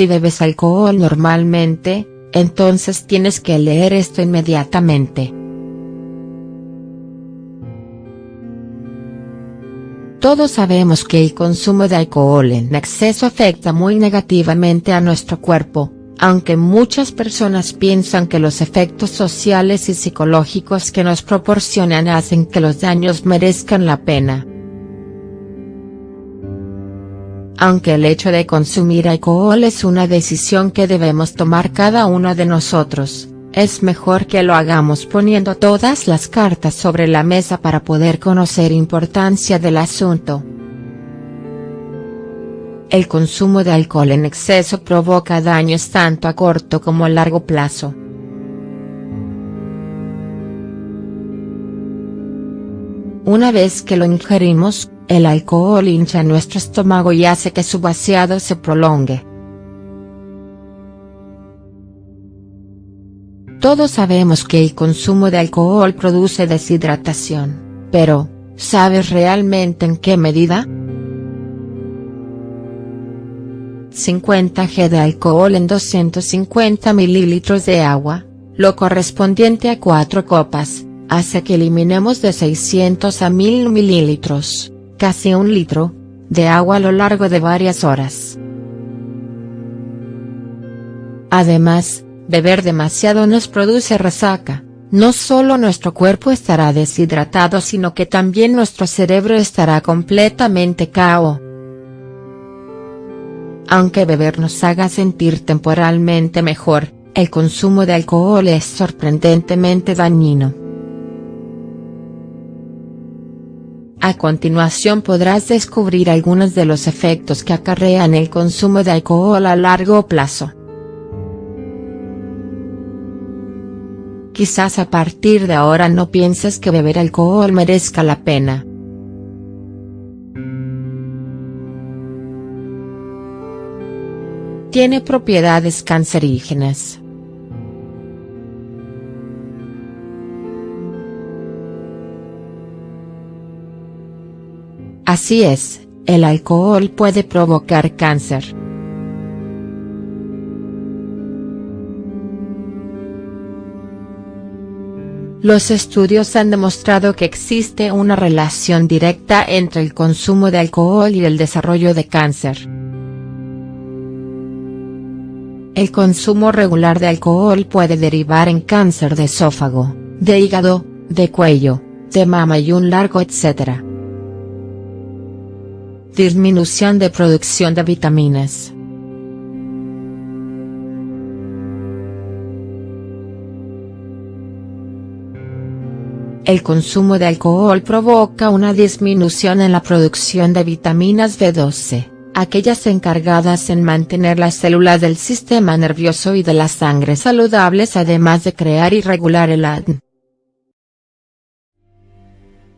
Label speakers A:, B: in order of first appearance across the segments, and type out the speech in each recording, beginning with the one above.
A: Si bebes alcohol normalmente, entonces tienes que leer esto inmediatamente. Todos sabemos que el consumo de alcohol en exceso afecta muy negativamente a nuestro cuerpo, aunque muchas personas piensan que los efectos sociales y psicológicos que nos proporcionan hacen que los daños merezcan la pena. Aunque el hecho de consumir alcohol es una decisión que debemos tomar cada uno de nosotros, es mejor que lo hagamos poniendo todas las cartas sobre la mesa para poder conocer importancia del asunto. El consumo de alcohol en exceso provoca daños tanto a corto como a largo plazo. Una vez que lo ingerimos, el alcohol hincha nuestro estómago y hace que su vaciado se prolongue. Todos sabemos que el consumo de alcohol produce deshidratación, pero, ¿sabes realmente en qué medida?. 50 g de alcohol en 250 mililitros de agua, lo correspondiente a 4 copas, hace que eliminemos de 600 a 1000 mililitros, casi un litro, de agua a lo largo de varias horas. Además, beber demasiado nos produce resaca, no solo nuestro cuerpo estará deshidratado sino que también nuestro cerebro estará completamente cao. Aunque beber nos haga sentir temporalmente mejor, el consumo de alcohol es sorprendentemente dañino. A continuación podrás descubrir algunos de los efectos que acarrean el consumo de alcohol a largo plazo. Quizás a partir de ahora no pienses que beber alcohol merezca la pena. Tiene propiedades cancerígenas. Así es, el alcohol puede provocar cáncer. Los estudios han demostrado que existe una relación directa entre el consumo de alcohol y el desarrollo de cáncer. El consumo regular de alcohol puede derivar en cáncer de esófago, de hígado, de cuello, de mama y un largo etcétera. Disminución de producción de vitaminas. El consumo de alcohol provoca una disminución en la producción de vitaminas B12 aquellas encargadas en mantener las células del sistema nervioso y de la sangre saludables además de crear y regular el ADN.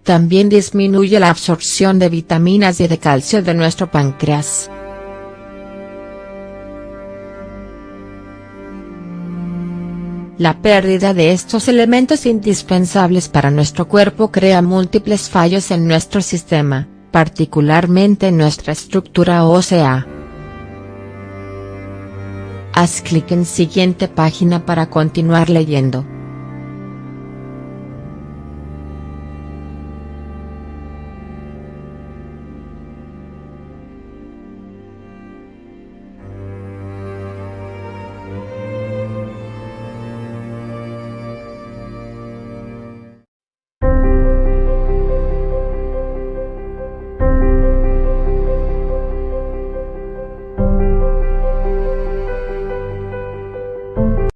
A: También disminuye la absorción de vitaminas y de calcio de nuestro páncreas. La pérdida de estos elementos indispensables para nuestro cuerpo crea múltiples fallos en nuestro sistema, particularmente en nuestra estructura ósea. Haz clic en siguiente página para continuar leyendo.